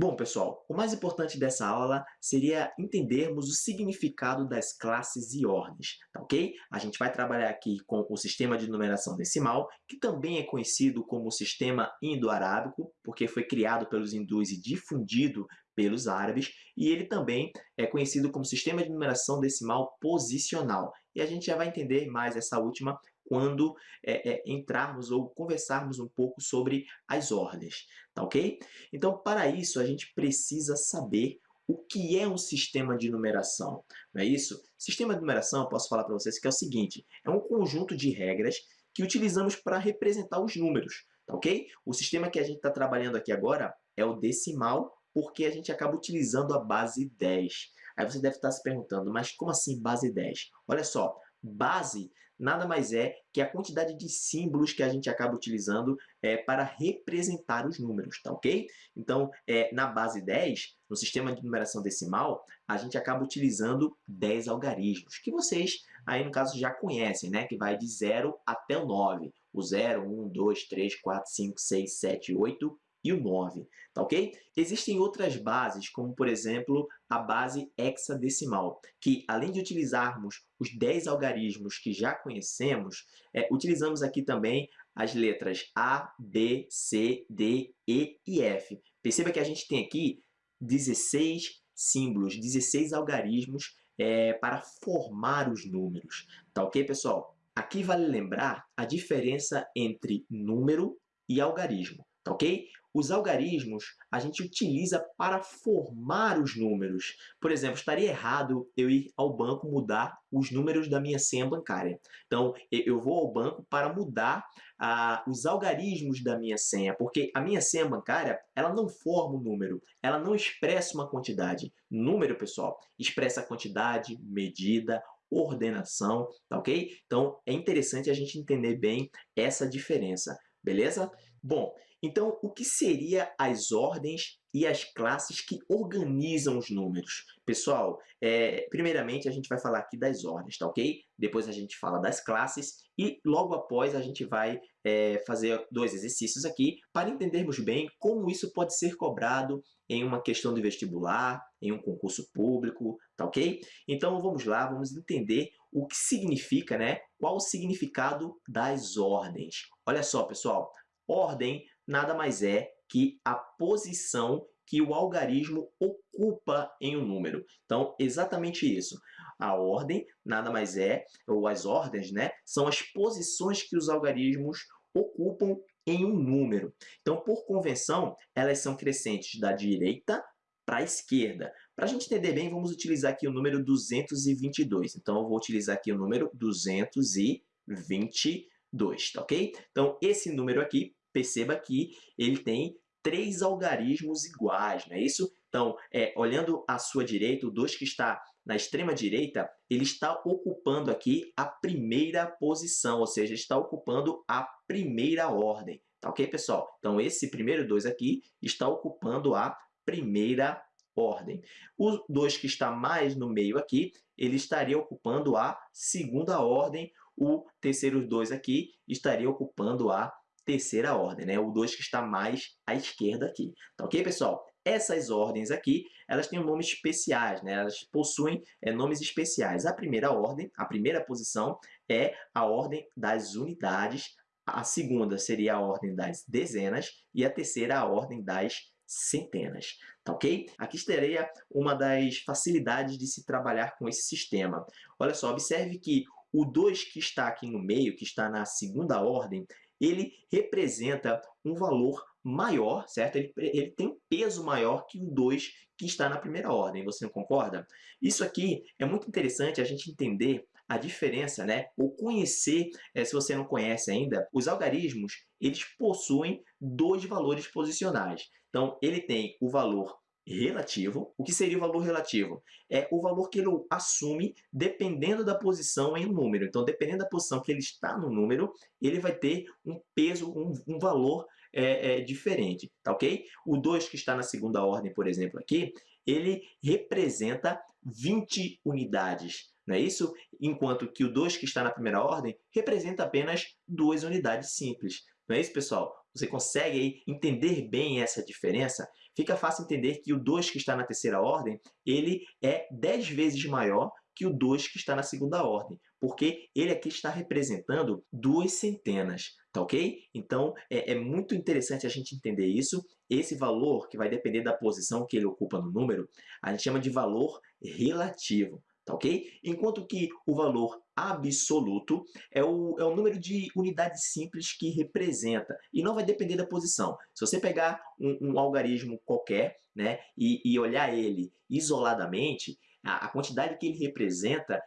Bom, pessoal, o mais importante dessa aula seria entendermos o significado das classes e ordens, tá ok? A gente vai trabalhar aqui com o sistema de numeração decimal, que também é conhecido como sistema indo-arábico, porque foi criado pelos hindus e difundido pelos árabes, e ele também é conhecido como sistema de numeração decimal posicional. E a gente já vai entender mais essa última quando é, é, entrarmos ou conversarmos um pouco sobre as ordens, tá ok? Então, para isso, a gente precisa saber o que é um sistema de numeração, não é isso? Sistema de numeração, eu posso falar para vocês que é o seguinte, é um conjunto de regras que utilizamos para representar os números, tá ok? O sistema que a gente está trabalhando aqui agora é o decimal, porque a gente acaba utilizando a base 10. Aí você deve estar se perguntando, mas como assim base 10? Olha só, base nada mais é que a quantidade de símbolos que a gente acaba utilizando é, para representar os números, tá ok? Então, é, na base 10, no sistema de numeração decimal, a gente acaba utilizando 10 algarismos, que vocês aí no caso já conhecem, né? Que vai de 0 até o 9. O 0, 1, 2, 3, 4, 5, 6, 7, 8 e o 9, tá ok? Existem outras bases, como por exemplo a base hexadecimal, que além de utilizarmos os 10 algarismos que já conhecemos, é, utilizamos aqui também as letras A, B, C, D, E e F. Perceba que a gente tem aqui 16 símbolos, 16 algarismos é, para formar os números. Tá ok, pessoal? Aqui vale lembrar a diferença entre número e algarismo, tá ok? Os algarismos a gente utiliza para formar os números. Por exemplo, estaria errado eu ir ao banco mudar os números da minha senha bancária. Então, eu vou ao banco para mudar ah, os algarismos da minha senha, porque a minha senha bancária ela não forma um número, ela não expressa uma quantidade. Número, pessoal, expressa quantidade, medida, ordenação, tá ok? Então, é interessante a gente entender bem essa diferença, beleza? Bom, então, o que seria as ordens e as classes que organizam os números? Pessoal, é, primeiramente a gente vai falar aqui das ordens, tá ok? Depois a gente fala das classes e logo após a gente vai é, fazer dois exercícios aqui para entendermos bem como isso pode ser cobrado em uma questão de vestibular, em um concurso público, tá ok? Então vamos lá, vamos entender o que significa, né? Qual o significado das ordens. Olha só, pessoal, ordem nada mais é que a posição que o algarismo ocupa em um número. Então, exatamente isso. A ordem nada mais é, ou as ordens, né, são as posições que os algarismos ocupam em um número. Então, por convenção, elas são crescentes da direita para a esquerda. Para a gente entender bem, vamos utilizar aqui o número 222. Então, eu vou utilizar aqui o número 222, tá ok? Então, esse número aqui perceba que ele tem três algarismos iguais, não é isso? Então, é, olhando à sua direita, o 2 que está na extrema direita, ele está ocupando aqui a primeira posição, ou seja, está ocupando a primeira ordem. Tá ok, pessoal? Então, esse primeiro 2 aqui está ocupando a primeira ordem. O 2 que está mais no meio aqui, ele estaria ocupando a segunda ordem. O terceiro 2 aqui estaria ocupando a terceira ordem, né? o 2 que está mais à esquerda aqui. Tá ok, pessoal? Essas ordens aqui, elas têm nomes especiais, né? elas possuem é, nomes especiais. A primeira ordem, a primeira posição, é a ordem das unidades, a segunda seria a ordem das dezenas e a terceira a ordem das centenas, tá ok? Aqui estaria uma das facilidades de se trabalhar com esse sistema. Olha só, observe que o 2 que está aqui no meio, que está na segunda ordem, ele representa um valor maior, certo? Ele, ele tem um peso maior que o 2 que está na primeira ordem, você não concorda? Isso aqui é muito interessante a gente entender a diferença, né? ou conhecer, é, se você não conhece ainda, os algarismos eles possuem dois valores posicionais. Então, ele tem o valor relativo. O que seria o valor relativo? É o valor que ele assume dependendo da posição em um número. Então, dependendo da posição que ele está no número, ele vai ter um peso, um, um valor é, é, diferente, tá ok? O 2 que está na segunda ordem, por exemplo, aqui, ele representa 20 unidades, não é isso? Enquanto que o 2 que está na primeira ordem representa apenas duas unidades simples. Não é isso, pessoal? Você consegue aí entender bem essa diferença, fica fácil entender que o 2 que está na terceira ordem, ele é 10 vezes maior que o 2 que está na segunda ordem, porque ele aqui está representando duas centenas, tá ok? Então, é, é, muito interessante a gente entender isso. Esse valor, que vai depender da posição que ele ocupa no número, a gente chama de valor relativo tá ok? Enquanto que o valor absoluto é o, é o número de unidades simples que representa, e não vai depender da posição. Se você pegar um, um algarismo qualquer né, e, e olhar ele isoladamente, a, a quantidade que ele representa,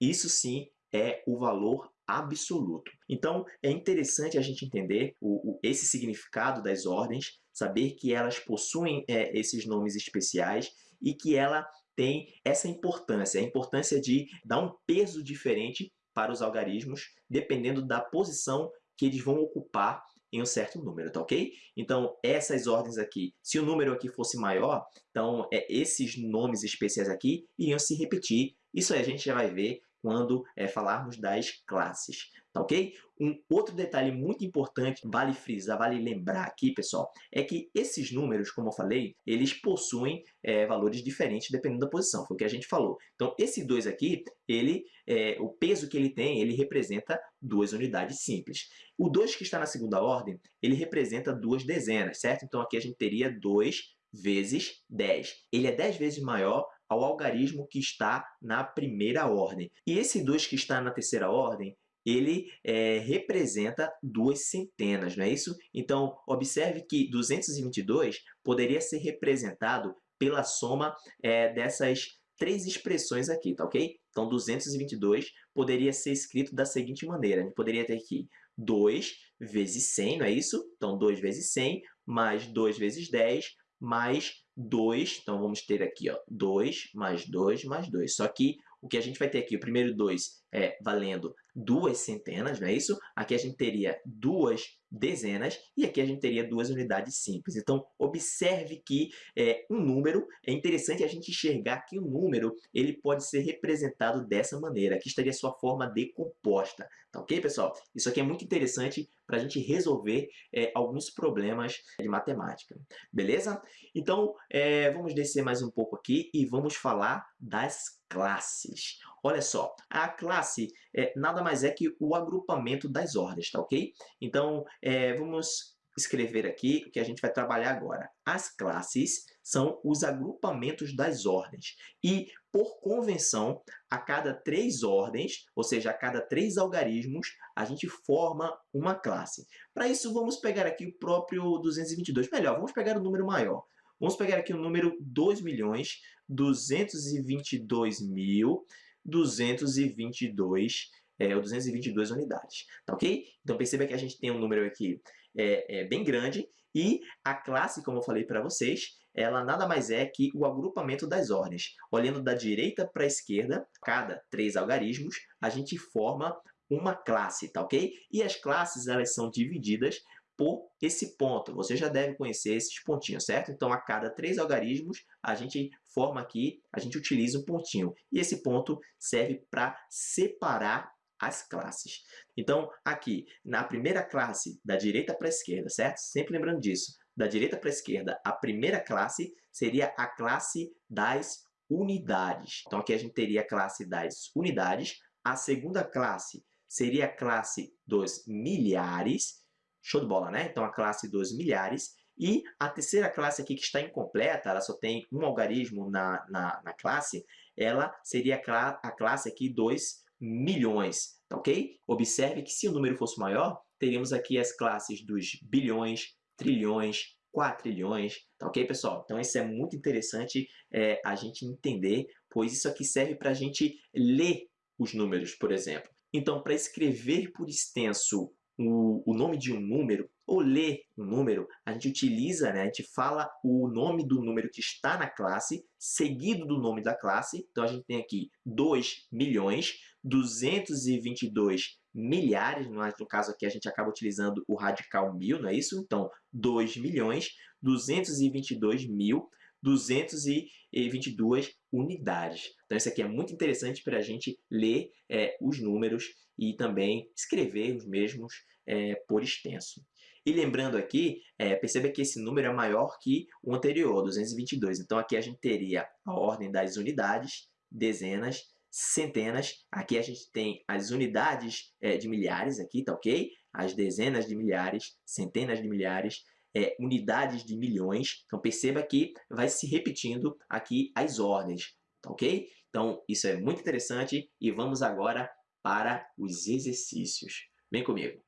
isso sim é o valor absoluto. Então, é interessante a gente entender o, o, esse significado das ordens, saber que elas possuem é, esses nomes especiais e que ela tem essa importância, a importância de dar um peso diferente para os algarismos, dependendo da posição que eles vão ocupar em um certo número, tá ok? Então, essas ordens aqui, se o número aqui fosse maior, então é, esses nomes especiais aqui iriam se repetir. Isso aí a gente já vai ver quando é, falarmos das classes, tá ok? Um outro detalhe muito importante, vale frisar, vale lembrar aqui, pessoal, é que esses números, como eu falei, eles possuem é, valores diferentes dependendo da posição, foi o que a gente falou. Então, esse 2 aqui, ele, é, o peso que ele tem, ele representa duas unidades simples. O 2 que está na segunda ordem, ele representa duas dezenas, certo? Então, aqui a gente teria 2 vezes 10. Ele é 10 vezes maior ao algarismo que está na primeira ordem. E esse 2 que está na terceira ordem, ele é, representa duas centenas, não é isso? Então, observe que 222 poderia ser representado pela soma é, dessas três expressões aqui, tá ok? Então, 222 poderia ser escrito da seguinte maneira. A gente poderia ter aqui 2 vezes 100, não é isso? Então, 2 vezes 100 mais 2 vezes 10 mais 2. Então, vamos ter aqui ó, 2 mais 2 mais 2. Só que o que a gente vai ter aqui, o primeiro 2 é valendo duas centenas, não é isso? Aqui a gente teria duas dezenas e aqui a gente teria duas unidades simples. Então, observe que é, um número, é interessante a gente enxergar que o um número ele pode ser representado dessa maneira. Aqui estaria sua forma decomposta. Tá ok, pessoal? Isso aqui é muito interessante para a gente resolver é, alguns problemas de matemática. Beleza? Então, é, vamos descer mais um pouco aqui e vamos falar das classes. Olha só, a classe é, nada mais é que o agrupamento das ordens, tá ok? Então, é, vamos escrever aqui o que a gente vai trabalhar agora. As classes são os agrupamentos das ordens. E, por convenção, a cada três ordens, ou seja, a cada três algarismos, a gente forma uma classe. Para isso, vamos pegar aqui o próprio 222. Melhor, vamos pegar o número maior. Vamos pegar aqui o número 2.222.222 é, 222 unidades, tá ok? Então perceba que a gente tem um número aqui é, é bem grande e a classe, como eu falei para vocês, ela nada mais é que o agrupamento das ordens. Olhando da direita para a esquerda, cada três algarismos, a gente forma uma classe, tá ok? E as classes elas são divididas por esse ponto. Você já deve conhecer esses pontinhos, certo? Então, a cada três algarismos, a gente forma aqui, a gente utiliza um pontinho. E esse ponto serve para separar as classes. Então, aqui, na primeira classe, da direita para a esquerda, certo? Sempre lembrando disso. Da direita para a esquerda, a primeira classe seria a classe das unidades. Então, aqui a gente teria a classe das unidades. A segunda classe seria a classe dos milhares. Show de bola, né? Então, a classe dos milhares. E a terceira classe aqui que está incompleta, ela só tem um algarismo na, na, na classe, ela seria a, cla a classe aqui dos milhões, tá ok? Observe que se o número fosse maior, teríamos aqui as classes dos bilhões, trilhões, quatrilhões, tá ok, pessoal? Então, isso é muito interessante é, a gente entender, pois isso aqui serve para a gente ler os números, por exemplo. Então, para escrever por extenso o, o nome de um número, ou ler um número, a gente utiliza, né, a gente fala o nome do número que está na classe, seguido do nome da classe. Então, a gente tem aqui 2 milhões, 222 milhares, no caso aqui a gente acaba utilizando o radical mil, não é isso? Então, 2 milhões, 222 mil, 222 unidades. Então, isso aqui é muito interessante para a gente ler é, os números e também escrever os mesmos é, por extenso. E lembrando aqui, é, perceba que esse número é maior que o anterior, 222. Então, aqui a gente teria a ordem das unidades, dezenas, centenas. Aqui a gente tem as unidades é, de milhares, aqui, tá ok? As dezenas de milhares, centenas de milhares, é, unidades de milhões. Então, perceba que vai se repetindo aqui as ordens, tá ok? Então, isso é muito interessante e vamos agora para os exercícios. Vem comigo.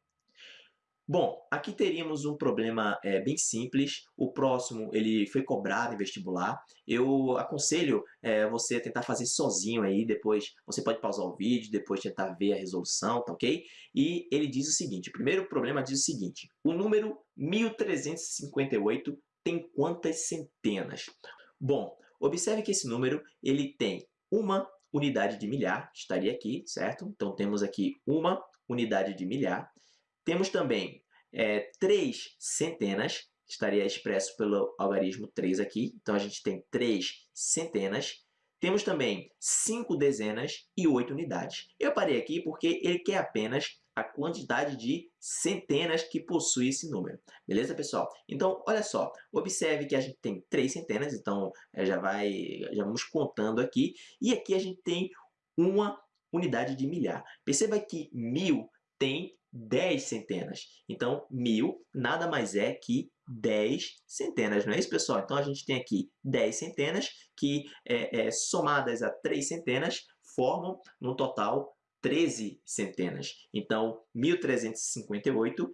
Bom, aqui teríamos um problema é, bem simples. O próximo ele foi cobrado em vestibular. Eu aconselho é, você tentar fazer sozinho aí, depois você pode pausar o vídeo, depois tentar ver a resolução, tá ok? E ele diz o seguinte, o primeiro problema diz o seguinte, o número 1358 tem quantas centenas? Bom, observe que esse número ele tem uma unidade de milhar, estaria aqui, certo? Então, temos aqui uma unidade de milhar. Temos também é, três centenas, estaria expresso pelo algarismo 3 aqui. Então, a gente tem três centenas. Temos também cinco dezenas e oito unidades. Eu parei aqui porque ele quer apenas a quantidade de centenas que possui esse número. Beleza, pessoal? Então, olha só. Observe que a gente tem três centenas, então é, já, vai, já vamos contando aqui. E aqui a gente tem uma unidade de milhar. Perceba que mil tem 10 centenas. Então, mil nada mais é que 10 centenas, não é isso, pessoal? Então, a gente tem aqui 10 centenas que, é, é, somadas a 3 centenas, formam, no total, 13 centenas. Então, 1358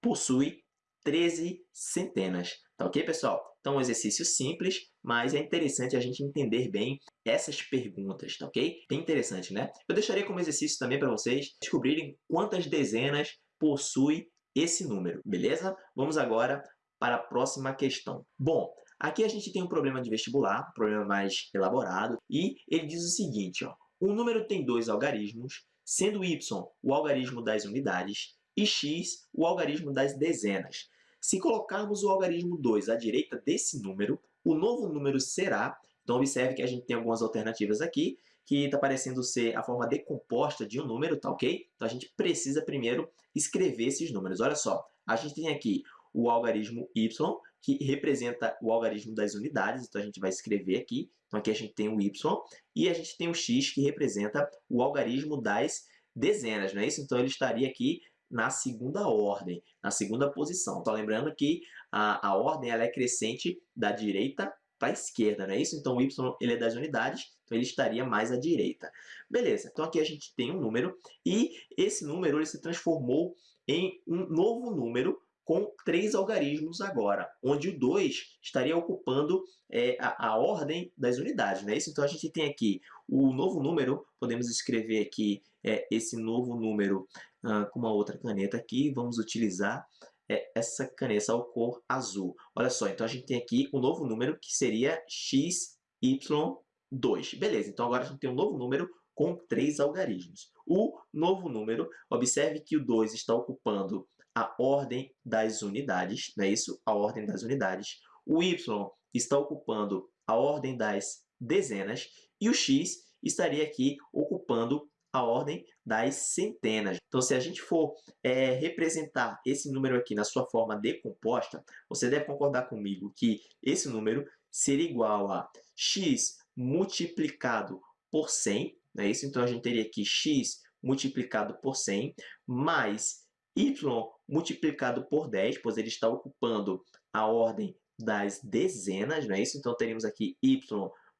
possui 13 centenas. Tá ok, pessoal? Então, um exercício simples, mas é interessante a gente entender bem essas perguntas, tá ok? Bem interessante, né? Eu deixaria como exercício também para vocês descobrirem quantas dezenas possui esse número, beleza? Vamos agora para a próxima questão. Bom, aqui a gente tem um problema de vestibular, um problema mais elaborado, e ele diz o seguinte, ó, um número tem dois algarismos, sendo y o algarismo das unidades e x o algarismo das dezenas. Se colocarmos o algarismo 2 à direita desse número, o novo número será, então observe que a gente tem algumas alternativas aqui, que está parecendo ser a forma decomposta de um número, tá ok? Então a gente precisa primeiro escrever esses números. Olha só, a gente tem aqui o algarismo y, que representa o algarismo das unidades, então a gente vai escrever aqui. Então aqui a gente tem o y e a gente tem o x, que representa o algarismo das dezenas, não é isso? Então ele estaria aqui na segunda ordem, na segunda posição. Só lembrando que a, a ordem ela é crescente da direita para a esquerda, não é isso? Então, o y ele é das unidades, então ele estaria mais à direita. Beleza, então aqui a gente tem um número, e esse número ele se transformou em um novo número com três algarismos agora, onde o 2 estaria ocupando é, a, a, ordem das unidades. Não é isso? Então, a gente tem aqui o novo número, podemos escrever aqui é, esse novo número ah, com uma outra caneta aqui, vamos utilizar é, essa caneta ao cor azul. Olha só, então a gente tem aqui o um novo número que seria XY2. Beleza, então agora a gente tem um novo número com três algarismos. O novo número, observe que o 2 está ocupando a ordem das unidades, não é isso? A ordem das unidades. O y está ocupando a ordem das dezenas e o x estaria aqui ocupando a ordem das centenas. Então, se a gente for é, representar esse número aqui na sua forma decomposta, você deve concordar comigo que esse número seria igual a x multiplicado por 100, não é isso? Então, a gente teria aqui x multiplicado por 100, mais y multiplicado por 10, pois ele está ocupando a ordem das dezenas, não é isso? Então, teríamos aqui y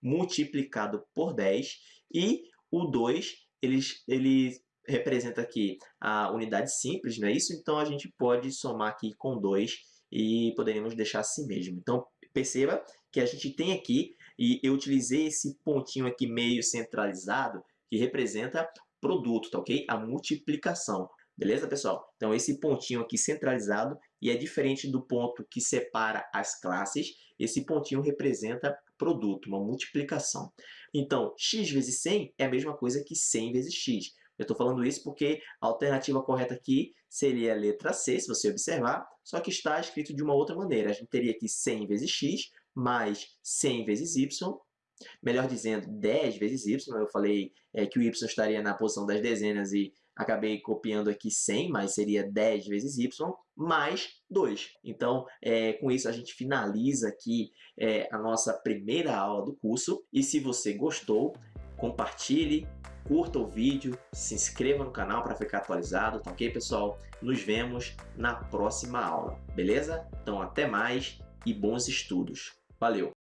multiplicado por 10 e o 2, ele, ele representa aqui a unidade simples, não é isso? Então, a gente pode somar aqui com 2 e poderíamos deixar assim mesmo. Então, perceba que a gente tem aqui, e eu utilizei esse pontinho aqui meio centralizado, que representa produto, tá ok? A multiplicação. Beleza, pessoal? Então, esse pontinho aqui centralizado, e é diferente do ponto que separa as classes, esse pontinho representa produto, uma multiplicação. Então, x vezes 100 é a mesma coisa que 100 vezes x. Eu estou falando isso porque a alternativa correta aqui seria a letra C, se você observar, só que está escrito de uma outra maneira. A gente teria aqui 100 vezes x mais 100 vezes y, melhor dizendo, 10 vezes y. Eu falei é, que o y estaria na posição das dezenas e acabei copiando aqui 100, mas seria 10 vezes y, mais 2. Então, é, com isso, a gente finaliza aqui é, a nossa primeira aula do curso. E se você gostou, compartilhe, curta o vídeo, se inscreva no canal para ficar atualizado, tá ok, pessoal? Nos vemos na próxima aula, beleza? Então, até mais e bons estudos. Valeu!